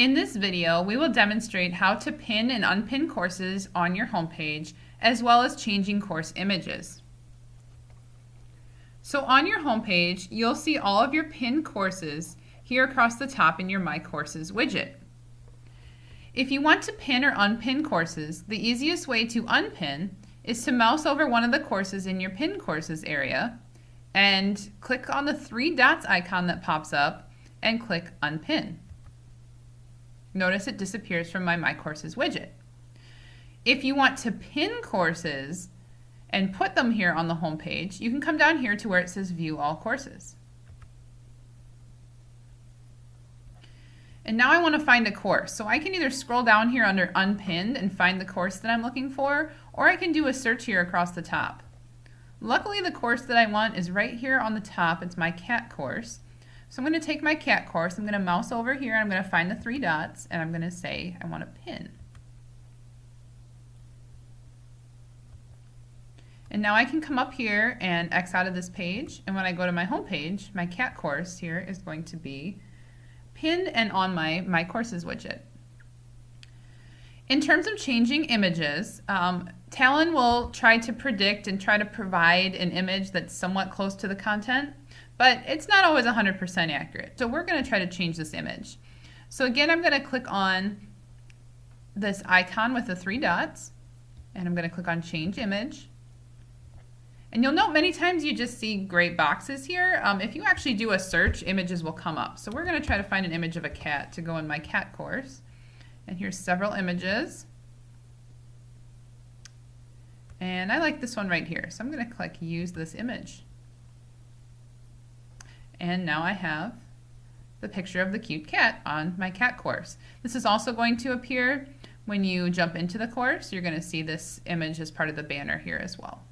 In this video, we will demonstrate how to pin and unpin courses on your homepage, as well as changing course images. So on your homepage, you'll see all of your pinned courses here across the top in your My Courses widget. If you want to pin or unpin courses, the easiest way to unpin is to mouse over one of the courses in your pin courses area and click on the three dots icon that pops up and click unpin. Notice it disappears from my My Courses widget. If you want to pin courses and put them here on the home page, you can come down here to where it says View All Courses. And now I want to find a course. So I can either scroll down here under Unpinned and find the course that I'm looking for, or I can do a search here across the top. Luckily, the course that I want is right here on the top. It's my cat course. So I'm going to take my cat course, I'm going to mouse over here, I'm going to find the three dots, and I'm going to say I want a pin. And now I can come up here and X out of this page, and when I go to my home page, my cat course here is going to be pinned and on my My Courses widget. In terms of changing images, um, Talon will try to predict and try to provide an image that's somewhat close to the content but it's not always 100% accurate. So we're going to try to change this image. So again, I'm going to click on this icon with the three dots, and I'm going to click on Change Image. And you'll note many times you just see gray boxes here. Um, if you actually do a search, images will come up. So we're going to try to find an image of a cat to go in my cat course. And here's several images. And I like this one right here. So I'm going to click Use this image. And now I have the picture of the cute cat on my cat course. This is also going to appear when you jump into the course. You're going to see this image as part of the banner here as well.